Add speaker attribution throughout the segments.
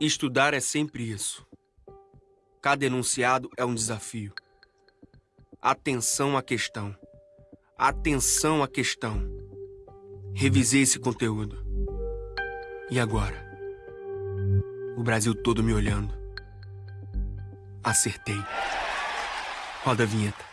Speaker 1: Estudar é sempre isso. Cada enunciado é um desafio. Atenção à questão. Atenção à questão. Revisei esse conteúdo. E agora? O Brasil todo me olhando. Acertei. Roda a vinheta.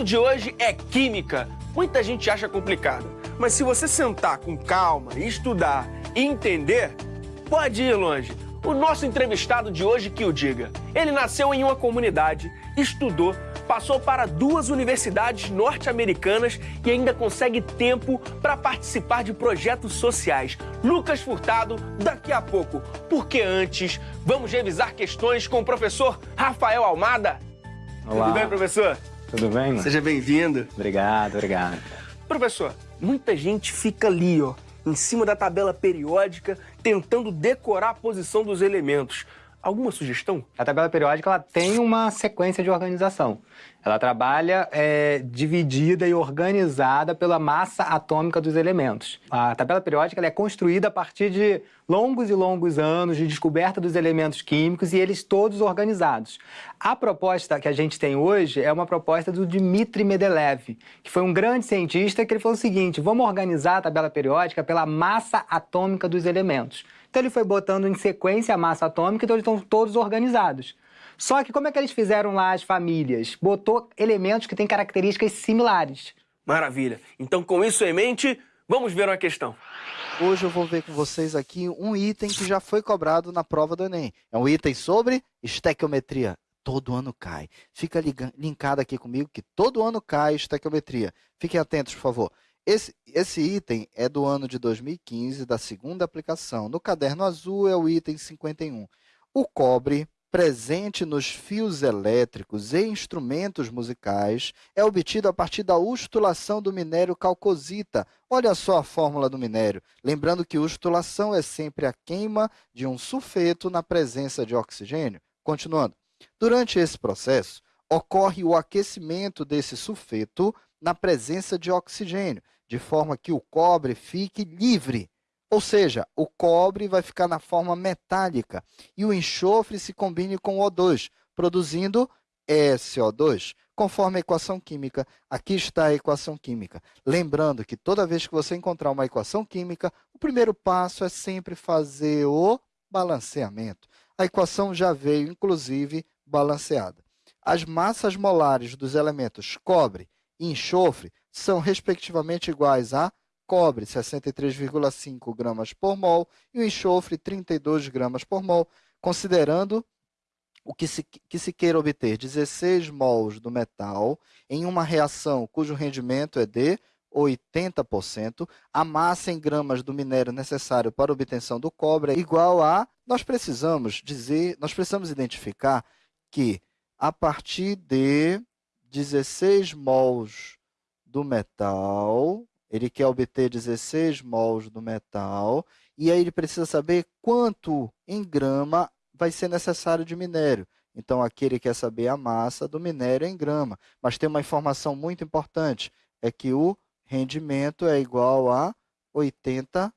Speaker 1: Assunto de hoje é química. Muita gente acha complicado, mas se você sentar com calma, estudar e entender, pode ir longe. O nosso entrevistado de hoje que o diga. Ele nasceu em uma comunidade, estudou, passou para duas universidades norte-americanas e ainda consegue tempo para participar de projetos sociais. Lucas Furtado, daqui a pouco. Porque antes, vamos revisar questões com o professor Rafael Almada.
Speaker 2: Olá.
Speaker 1: Tudo bem, professor?
Speaker 2: Tudo bem, mano?
Speaker 1: Seja bem-vindo.
Speaker 2: Obrigado, obrigado.
Speaker 1: Professor, muita gente fica ali, ó, em cima da tabela periódica, tentando decorar a posição dos elementos. Alguma sugestão?
Speaker 2: A tabela periódica ela tem uma sequência de organização. Ela trabalha é, dividida e organizada pela massa atômica dos elementos. A tabela periódica é construída a partir de longos e longos anos de descoberta dos elementos químicos e eles todos organizados. A proposta que a gente tem hoje é uma proposta do Dmitry Mendeleev, que foi um grande cientista que ele falou o seguinte, vamos organizar a tabela periódica pela massa atômica dos elementos. Então ele foi botando em sequência a massa atômica, então eles estão todos organizados. Só que como é que eles fizeram lá as famílias? Botou elementos que têm características similares.
Speaker 1: Maravilha. Então, com isso em mente, vamos ver uma questão.
Speaker 3: Hoje eu vou ver com vocês aqui um item que já foi cobrado na prova do Enem. É um item sobre estequiometria. Todo ano cai. Fica linkado aqui comigo que todo ano cai estequiometria. Fiquem atentos, por favor. Esse, esse item é do ano de 2015, da segunda aplicação. No caderno azul é o item 51. O cobre presente nos fios elétricos e instrumentos musicais é obtido a partir da ustulação do minério calcosita. Olha só a fórmula do minério. Lembrando que ustulação é sempre a queima de um sulfeto na presença de oxigênio. Continuando. Durante esse processo, ocorre o aquecimento desse sulfeto na presença de oxigênio, de forma que o cobre fique livre. Ou seja, o cobre vai ficar na forma metálica e o enxofre se combine com o O2, produzindo SO2, conforme a equação química. Aqui está a equação química. Lembrando que toda vez que você encontrar uma equação química, o primeiro passo é sempre fazer o balanceamento. A equação já veio, inclusive, balanceada. As massas molares dos elementos cobre e enxofre são, respectivamente, iguais a cobre, 63,5 gramas por mol, e o enxofre, 32 gramas por mol, considerando o que se, que se queira obter 16 mols do metal em uma reação cujo rendimento é de 80%, a massa em gramas do minério necessário para obtenção do cobre é igual a... Nós precisamos dizer, nós precisamos identificar que a partir de 16 mols do metal, ele quer obter 16 mols do metal, e aí ele precisa saber quanto em grama vai ser necessário de minério. Então, aqui ele quer saber a massa do minério em grama. Mas tem uma informação muito importante, é que o rendimento é igual a 80%.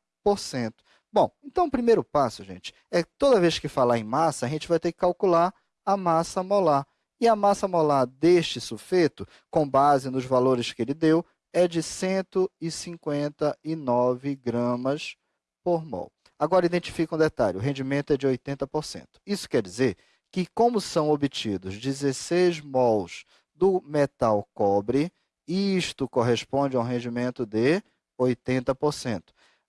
Speaker 3: Bom, então o primeiro passo, gente, é toda vez que falar em massa, a gente vai ter que calcular a massa molar. E a massa molar deste sulfeto, com base nos valores que ele deu, é de 159 gramas por mol. Agora, identifica um detalhe, o rendimento é de 80%. Isso quer dizer que, como são obtidos 16 mols do metal cobre, isto corresponde a um rendimento de 80%.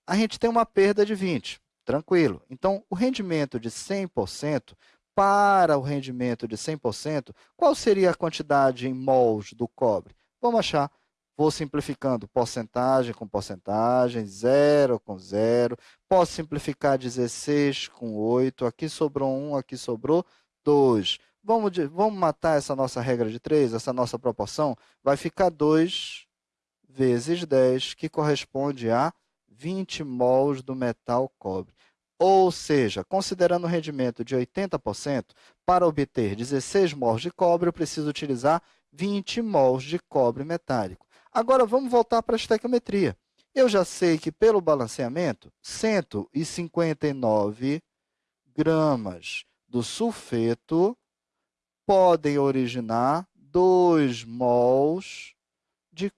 Speaker 3: A gente tem uma perda de 20%, tranquilo. Então, o rendimento de 100%, para o rendimento de 100%, qual seria a quantidade em mols do cobre? Vamos achar Vou simplificando porcentagem com porcentagem, zero com zero. Posso simplificar 16 com 8. Aqui sobrou 1, aqui sobrou 2. Vamos, de, vamos matar essa nossa regra de 3, essa nossa proporção? Vai ficar 2 vezes 10, que corresponde a 20 mols do metal cobre. Ou seja, considerando o rendimento de 80%, para obter 16 mols de cobre, eu preciso utilizar 20 mols de cobre metálico. Agora, vamos voltar para a estequiometria. Eu já sei que, pelo balanceamento, 159 gramas do sulfeto podem originar 2 mols de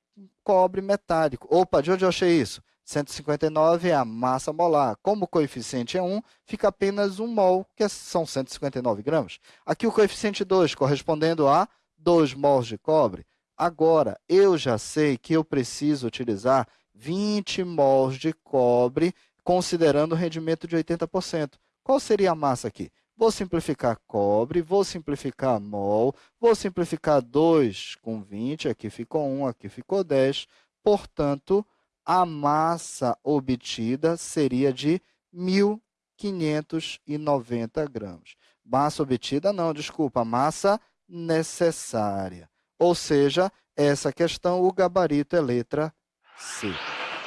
Speaker 3: cobre metálico. Opa, de onde eu achei isso? 159 é a massa molar. Como o coeficiente é 1, fica apenas 1 mol, que são 159 gramas. Aqui o coeficiente 2, correspondendo a 2 mols de cobre. Agora, eu já sei que eu preciso utilizar 20 mols de cobre, considerando o rendimento de 80%. Qual seria a massa aqui? Vou simplificar cobre, vou simplificar mol, vou simplificar 2 com 20, aqui ficou 1, aqui ficou 10. Portanto, a massa obtida seria de 1.590 gramas. Massa obtida não, desculpa, massa necessária. Ou seja, essa questão, o gabarito é letra C.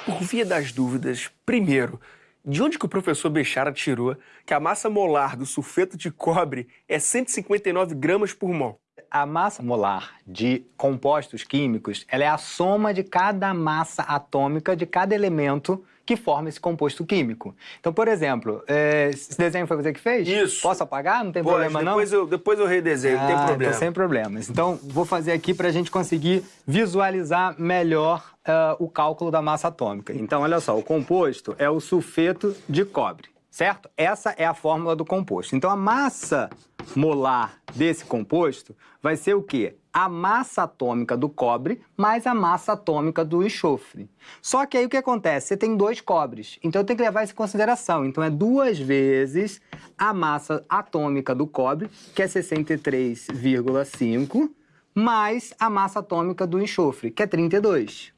Speaker 1: Por via das dúvidas, primeiro, de onde que o professor Bechara tirou que a massa molar do sulfeto de cobre é 159 gramas por mol?
Speaker 2: A massa molar de compostos químicos ela é a soma de cada massa atômica de cada elemento que forma esse composto químico. Então, por exemplo, é, esse desenho foi você que fez?
Speaker 1: Isso.
Speaker 2: Posso apagar? Não tem
Speaker 1: Pode,
Speaker 2: problema,
Speaker 1: depois
Speaker 2: não?
Speaker 1: Eu, depois eu redesenho,
Speaker 2: ah,
Speaker 1: não tem problema.
Speaker 2: Então, sem problemas. Então, vou fazer aqui para a gente conseguir visualizar melhor uh, o cálculo da massa atômica. Então, olha só, o composto é o sulfeto de cobre certo? Essa é a fórmula do composto. Então, a massa molar desse composto vai ser o quê? A massa atômica do cobre mais a massa atômica do enxofre. Só que aí o que acontece? Você tem dois cobres, então tenho que levar isso em consideração. Então, é duas vezes a massa atômica do cobre, que é 63,5, mais a massa atômica do enxofre, que é 32.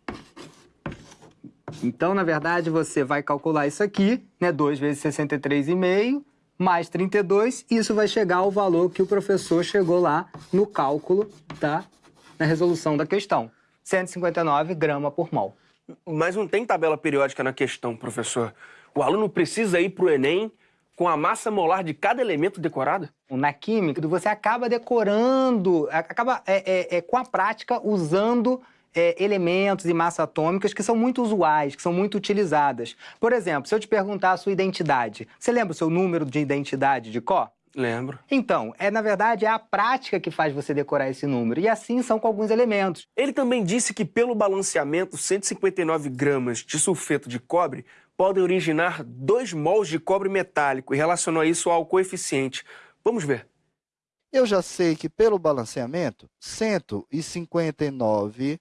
Speaker 2: Então, na verdade, você vai calcular isso aqui, né? 2 vezes 63,5 mais 32, isso vai chegar ao valor que o professor chegou lá no cálculo, tá? Na resolução da questão. 159 gramas por mol.
Speaker 1: Mas não tem tabela periódica na questão, professor. O aluno precisa ir para o Enem com a massa molar de cada elemento decorada?
Speaker 2: Na química, você acaba decorando, acaba é, é, é, com a prática usando é, elementos e massas atômicas que são muito usuais, que são muito utilizadas. Por exemplo, se eu te perguntar a sua identidade, você lembra o seu número de identidade de Có?
Speaker 1: Lembro.
Speaker 2: Então, é na verdade é a prática que faz você decorar esse número. E assim são com alguns elementos.
Speaker 1: Ele também disse que pelo balanceamento, 159 gramas de sulfeto de cobre podem originar 2 mols de cobre metálico e relacionou isso ao coeficiente. Vamos ver.
Speaker 3: Eu já sei que pelo balanceamento, 159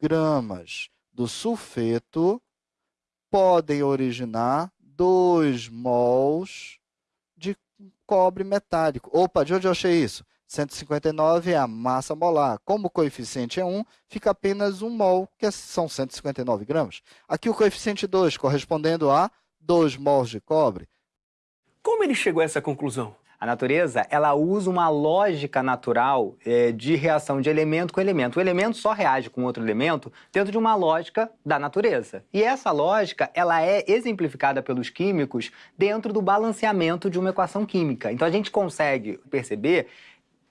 Speaker 3: gramas do sulfeto podem originar 2 mols de cobre metálico. Opa, de onde eu achei isso? 159 é a massa molar. Como o coeficiente é 1, fica apenas 1 mol, que são 159 gramas. Aqui o coeficiente 2, correspondendo a 2 mols de cobre.
Speaker 1: Como ele chegou a essa conclusão?
Speaker 2: A natureza, ela usa uma lógica natural é, de reação de elemento com elemento. O elemento só reage com outro elemento dentro de uma lógica da natureza. E essa lógica, ela é exemplificada pelos químicos dentro do balanceamento de uma equação química. Então a gente consegue perceber,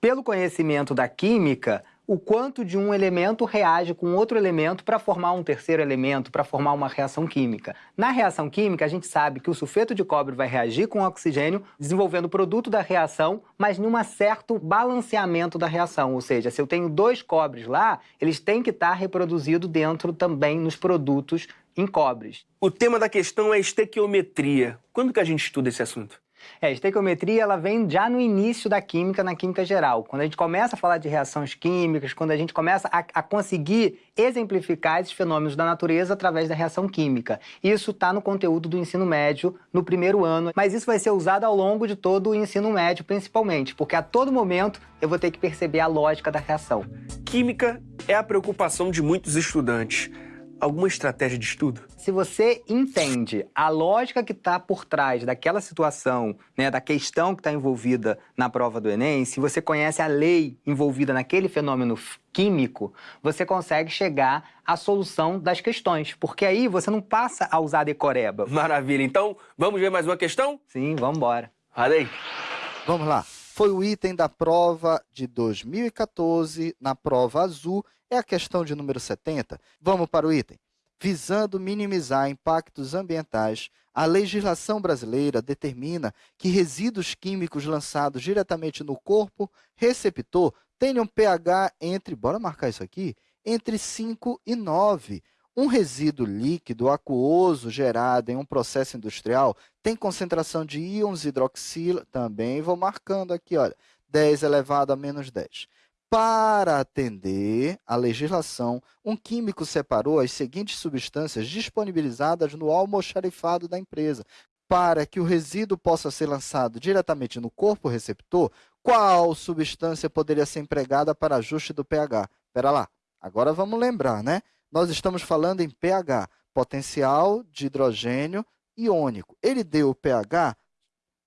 Speaker 2: pelo conhecimento da química, o quanto de um elemento reage com outro elemento para formar um terceiro elemento, para formar uma reação química. Na reação química, a gente sabe que o sulfeto de cobre vai reagir com o oxigênio, desenvolvendo o produto da reação, mas num certo balanceamento da reação. Ou seja, se eu tenho dois cobres lá, eles têm que estar reproduzidos dentro também nos produtos em cobres.
Speaker 1: O tema da questão é estequiometria. Quando que a gente estuda esse assunto?
Speaker 2: É, a estequiometria ela vem já no início da química, na química geral. Quando a gente começa a falar de reações químicas, quando a gente começa a, a conseguir exemplificar esses fenômenos da natureza através da reação química. Isso está no conteúdo do ensino médio no primeiro ano, mas isso vai ser usado ao longo de todo o ensino médio, principalmente, porque a todo momento eu vou ter que perceber a lógica da reação.
Speaker 1: Química é a preocupação de muitos estudantes. Alguma estratégia de estudo?
Speaker 2: Se você entende a lógica que está por trás daquela situação, né, da questão que está envolvida na prova do Enem, se você conhece a lei envolvida naquele fenômeno químico, você consegue chegar à solução das questões, porque aí você não passa a usar decoreba.
Speaker 1: Maravilha. Então, vamos ver mais uma questão?
Speaker 2: Sim, vamos embora.
Speaker 1: Adei.
Speaker 3: Vamos lá. Foi o item da prova de 2014, na prova azul, é a questão de número 70. Vamos para o item. Visando minimizar impactos ambientais, a legislação brasileira determina que resíduos químicos lançados diretamente no corpo receptor tenham pH entre, bora marcar isso aqui, entre 5 e 9. Um resíduo líquido aquoso gerado em um processo industrial tem concentração de íons hidroxila, também vou marcando aqui, olha, 10 elevado a menos 10. Para atender à legislação, um químico separou as seguintes substâncias disponibilizadas no almoxarifado da empresa. Para que o resíduo possa ser lançado diretamente no corpo receptor, qual substância poderia ser empregada para ajuste do pH? Espera lá, agora vamos lembrar, né? Nós estamos falando em pH, potencial de hidrogênio iônico. Ele deu o pH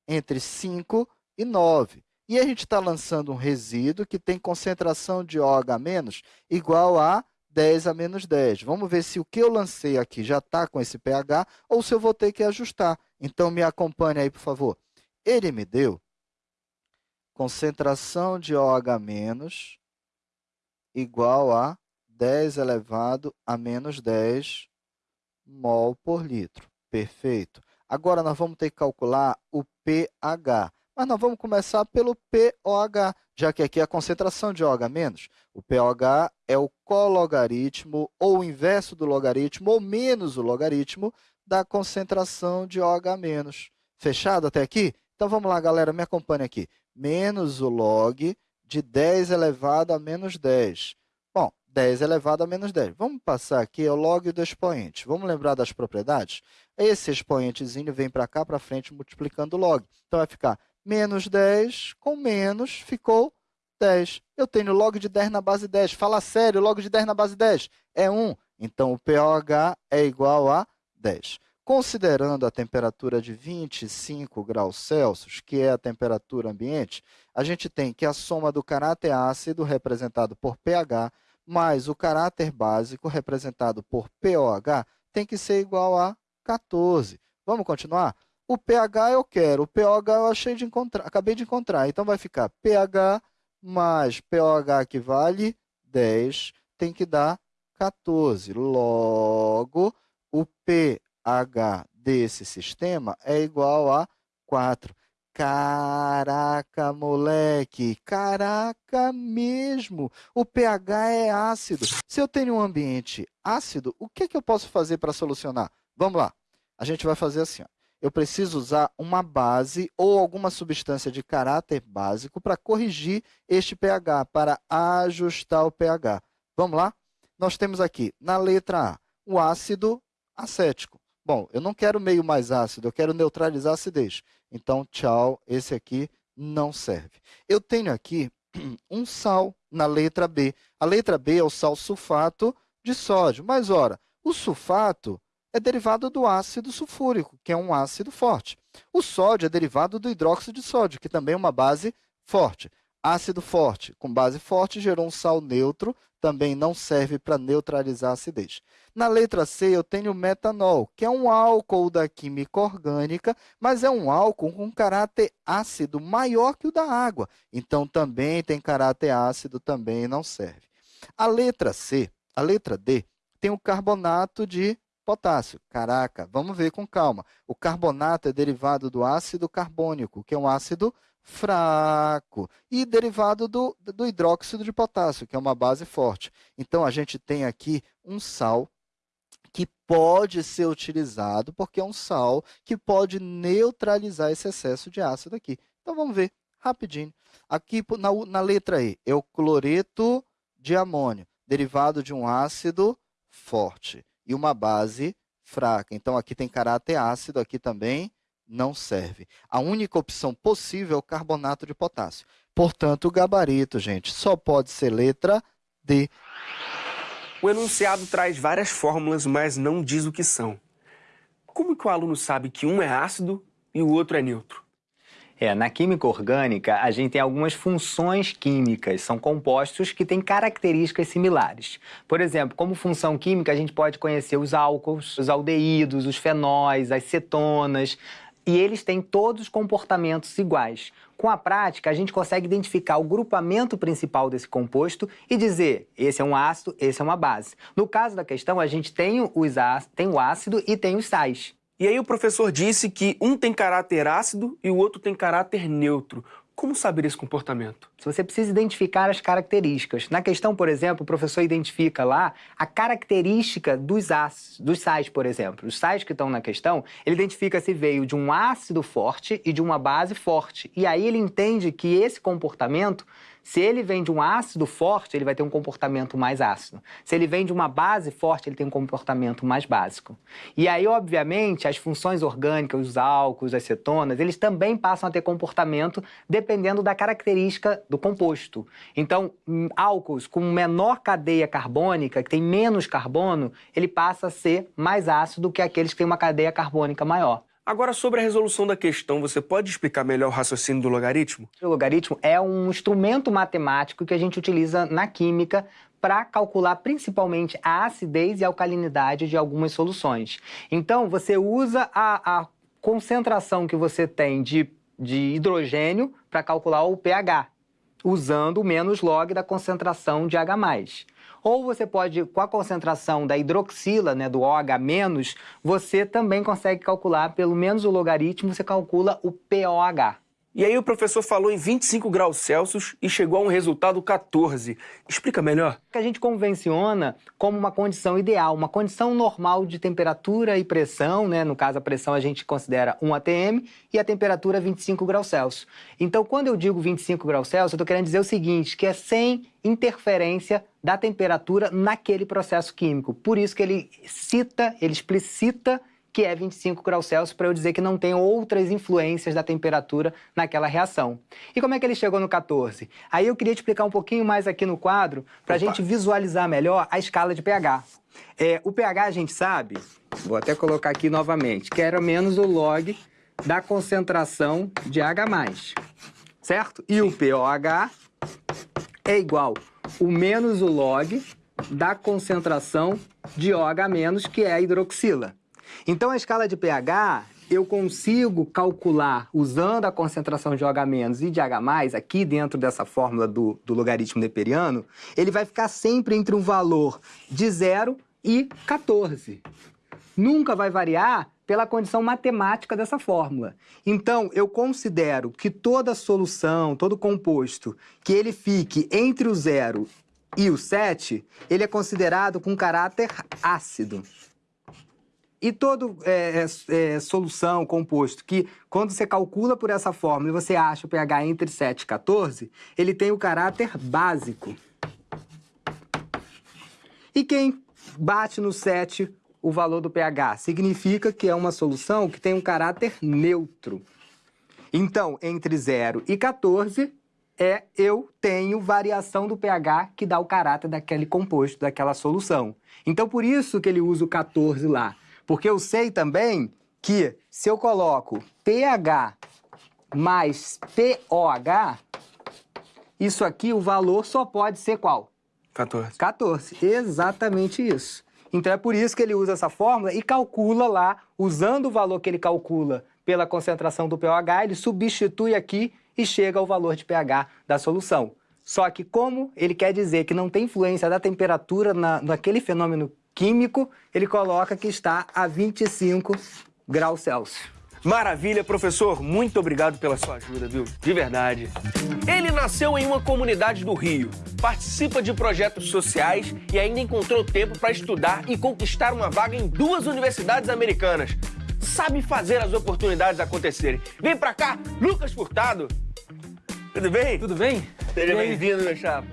Speaker 3: entre 5 e 9. E a gente está lançando um resíduo que tem concentração de OH- igual a 10 a menos 10. Vamos ver se o que eu lancei aqui já está com esse pH ou se eu vou ter que ajustar. Então, me acompanhe aí, por favor. Ele me deu concentração de OH- igual a 10 elevado a menos 10 mol por litro. Perfeito. Agora, nós vamos ter que calcular o pH. Mas nós vamos começar pelo pOH, já que aqui é a concentração de OH-. O pOH é o cologaritmo, ou o inverso do logaritmo, ou menos o logaritmo da concentração de OH-. Fechado até aqui? Então, vamos lá, galera, me acompanhe aqui. Menos o log de 10 elevado a menos 10. 10 elevado a menos 10. Vamos passar aqui o log do expoente. Vamos lembrar das propriedades? Esse expoentezinho vem para cá, para frente, multiplicando o log. Então, vai ficar menos 10 com menos, ficou 10. Eu tenho log de 10 na base 10. Fala sério, log de 10 na base 10 é 1. Então, o pOH é igual a 10. Considerando a temperatura de 25 graus Celsius, que é a temperatura ambiente, a gente tem que a soma do caráter ácido, representado por pH, mais o caráter básico, representado por pOH, tem que ser igual a 14. Vamos continuar? O pH eu quero, o pOH eu achei de encontrar, acabei de encontrar. Então, vai ficar pH mais pOH que vale 10, tem que dar 14. Logo, o pH desse sistema é igual a 4. Caraca, moleque, caraca mesmo. O pH é ácido. Se eu tenho um ambiente ácido, o que, é que eu posso fazer para solucionar? Vamos lá. A gente vai fazer assim. Ó. Eu preciso usar uma base ou alguma substância de caráter básico para corrigir este pH, para ajustar o pH. Vamos lá? Nós temos aqui, na letra A, o ácido acético. Bom, eu não quero meio mais ácido, eu quero neutralizar a acidez. Então, tchau, esse aqui não serve. Eu tenho aqui um sal na letra B. A letra B é o sal sulfato de sódio. Mas, ora, o sulfato é derivado do ácido sulfúrico, que é um ácido forte. O sódio é derivado do hidróxido de sódio, que também é uma base forte. Ácido forte com base forte gerou um sal neutro, também não serve para neutralizar a acidez. Na letra C, eu tenho metanol, que é um álcool da química orgânica, mas é um álcool com caráter ácido maior que o da água. Então, também tem caráter ácido, também não serve. A letra C, a letra D, tem o carbonato de potássio. Caraca, vamos ver com calma. O carbonato é derivado do ácido carbônico, que é um ácido fraco e derivado do, do hidróxido de potássio, que é uma base forte. Então, a gente tem aqui um sal que pode ser utilizado, porque é um sal que pode neutralizar esse excesso de ácido aqui. Então, vamos ver rapidinho. Aqui na, na letra E, é o cloreto de amônio, derivado de um ácido forte e uma base fraca. Então, aqui tem caráter ácido, aqui também não serve. A única opção possível é o carbonato de potássio. Portanto, o gabarito, gente, só pode ser letra D.
Speaker 1: O enunciado traz várias fórmulas, mas não diz o que são. Como que o aluno sabe que um é ácido e o outro é neutro?
Speaker 2: É, na química orgânica, a gente tem algumas funções químicas, são compostos que têm características similares. Por exemplo, como função química, a gente pode conhecer os álcools, os aldeídos, os fenóis, as cetonas, e eles têm todos comportamentos iguais. Com a prática, a gente consegue identificar o grupamento principal desse composto e dizer esse é um ácido, esse é uma base. No caso da questão, a gente tem, os tem o ácido e tem os sais.
Speaker 1: E aí o professor disse que um tem caráter ácido e o outro tem caráter neutro. Como saber esse comportamento?
Speaker 2: Você precisa identificar as características. Na questão, por exemplo, o professor identifica lá a característica dos ácidos, dos sais, por exemplo. Os sais que estão na questão, ele identifica se veio de um ácido forte e de uma base forte. E aí ele entende que esse comportamento se ele vem de um ácido forte, ele vai ter um comportamento mais ácido. Se ele vem de uma base forte, ele tem um comportamento mais básico. E aí, obviamente, as funções orgânicas, os álcools, as cetonas, eles também passam a ter comportamento dependendo da característica do composto. Então, hum, álcools com menor cadeia carbônica, que tem menos carbono, ele passa a ser mais ácido do que aqueles que têm uma cadeia carbônica maior.
Speaker 1: Agora, sobre a resolução da questão, você pode explicar melhor o raciocínio do logaritmo?
Speaker 2: O logaritmo é um instrumento matemático que a gente utiliza na química para calcular principalmente a acidez e alcalinidade de algumas soluções. Então, você usa a, a concentração que você tem de, de hidrogênio para calcular o pH, usando o menos log da concentração de H+. Ou você pode, com a concentração da hidroxila, né, do OH-, você também consegue calcular, pelo menos o logaritmo, você calcula o POH.
Speaker 1: E aí o professor falou em 25 graus Celsius e chegou a um resultado 14. Explica melhor.
Speaker 2: Que a gente convenciona como uma condição ideal, uma condição normal de temperatura e pressão, né? No caso, a pressão a gente considera 1 atm e a temperatura 25 graus Celsius. Então, quando eu digo 25 graus Celsius, eu estou querendo dizer o seguinte, que é sem interferência da temperatura naquele processo químico. Por isso que ele cita, ele explicita que é 25 graus Celsius, para eu dizer que não tem outras influências da temperatura naquela reação. E como é que ele chegou no 14? Aí eu queria te explicar um pouquinho mais aqui no quadro, para a gente visualizar melhor a escala de pH. É, o pH a gente sabe, vou até colocar aqui novamente, que era menos o log da concentração de H+, certo? E o pOH é igual o menos o log da concentração de OH-, que é a hidroxila. Então, a escala de pH, eu consigo calcular, usando a concentração de OH- e de H+, aqui dentro dessa fórmula do, do logaritmo neperiano, ele vai ficar sempre entre um valor de 0 e 14. Nunca vai variar pela condição matemática dessa fórmula. Então, eu considero que toda solução, todo composto, que ele fique entre o 0 e o 7, ele é considerado com caráter ácido. E toda é, é, é, solução, composto, que quando você calcula por essa fórmula e você acha o pH entre 7 e 14, ele tem o caráter básico. E quem bate no 7 o valor do pH? Significa que é uma solução que tem um caráter neutro. Então, entre 0 e 14, é eu tenho variação do pH que dá o caráter daquele composto, daquela solução. Então, por isso que ele usa o 14 lá. Porque eu sei também que se eu coloco pH mais POH, isso aqui, o valor só pode ser qual?
Speaker 1: 14.
Speaker 2: 14, exatamente isso. Então é por isso que ele usa essa fórmula e calcula lá, usando o valor que ele calcula pela concentração do pOH, ele substitui aqui e chega ao valor de pH da solução. Só que como ele quer dizer que não tem influência da temperatura na, naquele fenômeno químico, ele coloca que está a 25 graus Celsius.
Speaker 1: Maravilha, professor. Muito obrigado pela sua ajuda, viu? De verdade. Ele nasceu em uma comunidade do Rio, participa de projetos sociais e ainda encontrou tempo para estudar e conquistar uma vaga em duas universidades americanas. Sabe fazer as oportunidades acontecerem. Vem pra cá, Lucas Furtado. Tudo bem?
Speaker 4: Tudo bem?
Speaker 1: Seja bem-vindo, meu chapa.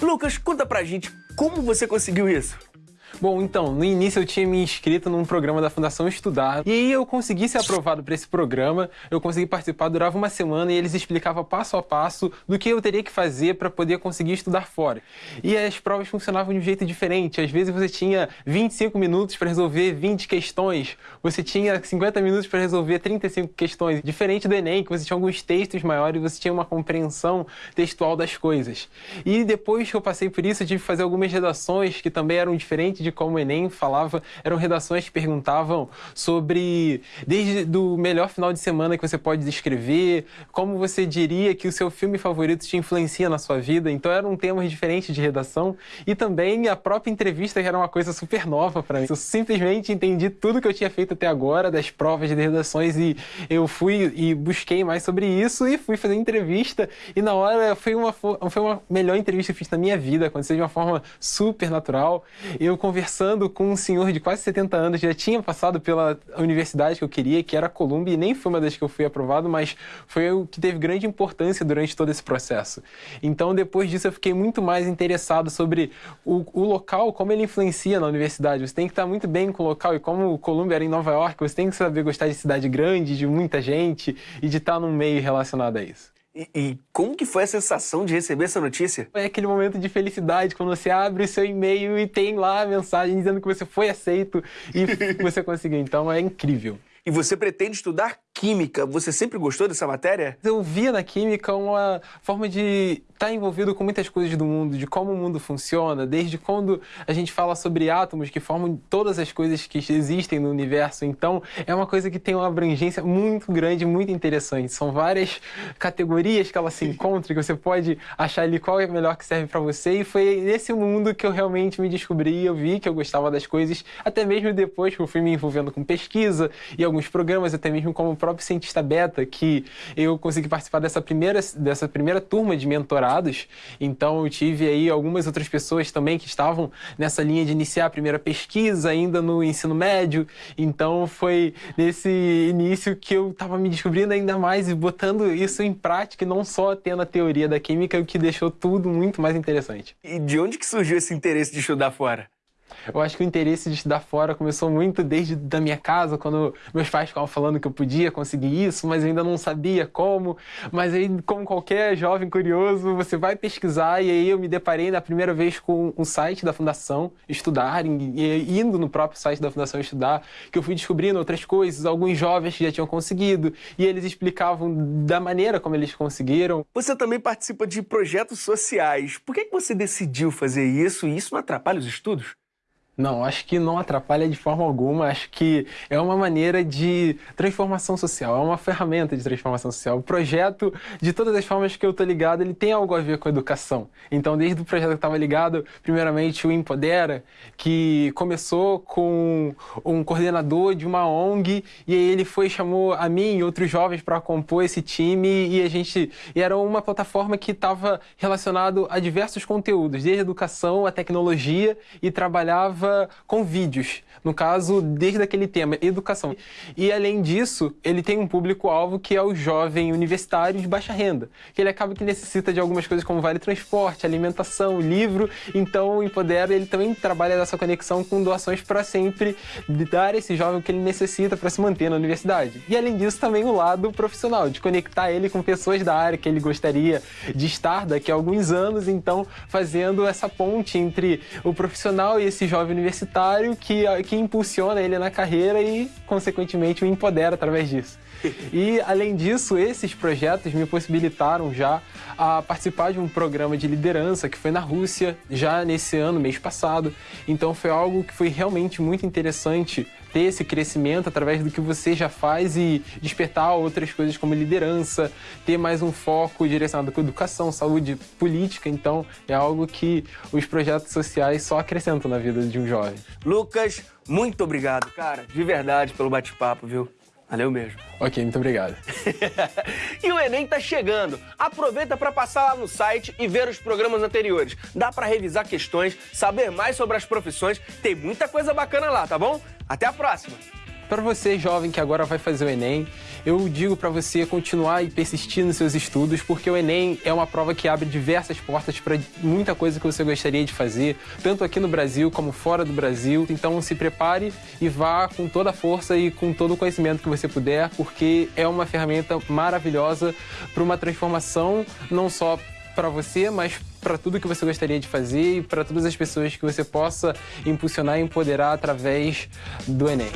Speaker 1: Lucas, conta pra gente como você conseguiu isso.
Speaker 4: Bom, então, no início eu tinha me inscrito num programa da Fundação Estudar e aí eu consegui ser aprovado para esse programa, eu consegui participar, durava uma semana e eles explicavam passo a passo do que eu teria que fazer para poder conseguir estudar fora. E as provas funcionavam de um jeito diferente, às vezes você tinha 25 minutos para resolver 20 questões, você tinha 50 minutos para resolver 35 questões, diferente do Enem, que você tinha alguns textos maiores, você tinha uma compreensão textual das coisas. E depois que eu passei por isso, eu tive que fazer algumas redações que também eram diferentes de como o Enem falava, eram redações que perguntavam sobre, desde do melhor final de semana que você pode descrever, como você diria que o seu filme favorito te influencia na sua vida, então eram temas diferentes de redação, e também a própria entrevista que era uma coisa super nova para mim. Eu simplesmente entendi tudo que eu tinha feito até agora, das provas de redações, e eu fui e busquei mais sobre isso, e fui fazer entrevista, e na hora foi uma, foi uma melhor entrevista que eu fiz na minha vida, aconteceu de uma forma super natural, eu conversando com um senhor de quase 70 anos, já tinha passado pela universidade que eu queria, que era a Columbia, e nem foi uma das que eu fui aprovado, mas foi o que teve grande importância durante todo esse processo. Então, depois disso, eu fiquei muito mais interessado sobre o, o local, como ele influencia na universidade. Você tem que estar muito bem com o local, e como o Columbia era em Nova York, você tem que saber gostar de cidade grande, de muita gente, e de estar num meio relacionado a isso.
Speaker 1: E, e, como que foi a sensação de receber essa notícia?
Speaker 4: É aquele momento de felicidade quando você abre o seu e-mail e tem lá a mensagem dizendo que você foi aceito e você conseguiu. Então é incrível.
Speaker 1: E você pretende estudar química. Você sempre gostou dessa matéria?
Speaker 4: Eu via na química uma forma de estar envolvido com muitas coisas do mundo, de como o mundo funciona, desde quando a gente fala sobre átomos que formam todas as coisas que existem no universo. Então, é uma coisa que tem uma abrangência muito grande, muito interessante. São várias categorias que ela se encontra, que você pode achar ali qual é melhor que serve para você. E foi nesse mundo que eu realmente me descobri, eu vi que eu gostava das coisas, até mesmo depois que eu fui me envolvendo com pesquisa e alguns programas, até mesmo como próprio cientista beta, que eu consegui participar dessa primeira, dessa primeira turma de mentorados. Então eu tive aí algumas outras pessoas também que estavam nessa linha de iniciar a primeira pesquisa ainda no ensino médio. Então foi nesse início que eu estava me descobrindo ainda mais e botando isso em prática e não só tendo a teoria da química, o que deixou tudo muito mais interessante.
Speaker 1: E de onde que surgiu esse interesse de estudar fora?
Speaker 4: Eu acho que o interesse de estudar fora começou muito desde da minha casa, quando meus pais ficavam falando que eu podia conseguir isso, mas eu ainda não sabia como. Mas aí, como qualquer jovem curioso, você vai pesquisar e aí eu me deparei na primeira vez com um site da Fundação Estudar, e indo no próprio site da Fundação Estudar, que eu fui descobrindo outras coisas, alguns jovens que já tinham conseguido, e eles explicavam da maneira como eles conseguiram.
Speaker 1: Você também participa de projetos sociais. Por que você decidiu fazer isso e isso não atrapalha os estudos?
Speaker 4: Não, acho que não atrapalha de forma alguma. Acho que é uma maneira de transformação social, é uma ferramenta de transformação social. O projeto, de todas as formas que eu tô ligado, ele tem algo a ver com a educação. Então, desde o projeto que estava ligado, primeiramente o Empodera, que começou com um coordenador de uma ONG, e aí ele foi chamou a mim e outros jovens para compor esse time, e a gente e era uma plataforma que estava relacionado a diversos conteúdos, desde educação a tecnologia, e trabalhava com vídeos, no caso, desde aquele tema, educação. E além disso, ele tem um público-alvo que é o jovem universitário de baixa renda, que ele acaba que necessita de algumas coisas como vale transporte, alimentação, livro, então o Empodera ele também trabalha nessa conexão com doações para sempre dar esse jovem o que ele necessita para se manter na universidade. E além disso, também o lado profissional, de conectar ele com pessoas da área que ele gostaria de estar daqui a alguns anos, então fazendo essa ponte entre o profissional e esse jovem universitário que, que impulsiona ele na carreira e, consequentemente, o empodera através disso. E, além disso, esses projetos me possibilitaram já a participar de um programa de liderança que foi na Rússia, já nesse ano, mês passado. Então, foi algo que foi realmente muito interessante ter esse crescimento através do que você já faz e despertar outras coisas como liderança, ter mais um foco direcionado com educação, saúde, política. Então, é algo que os projetos sociais só acrescentam na vida de um jovem.
Speaker 1: Lucas, muito obrigado, cara, de verdade, pelo bate-papo, viu? Valeu mesmo.
Speaker 4: Ok, muito obrigado.
Speaker 1: e o Enem tá chegando. Aproveita para passar lá no site e ver os programas anteriores. Dá para revisar questões, saber mais sobre as profissões. Tem muita coisa bacana lá, tá bom? Até a próxima!
Speaker 4: Para você, jovem, que agora vai fazer o Enem, eu digo para você continuar e persistir nos seus estudos, porque o Enem é uma prova que abre diversas portas para muita coisa que você gostaria de fazer, tanto aqui no Brasil como fora do Brasil. Então se prepare e vá com toda a força e com todo o conhecimento que você puder, porque é uma ferramenta maravilhosa para uma transformação não só para você, mas para tudo que você gostaria de fazer e para todas as pessoas que você possa impulsionar e empoderar através do Enem.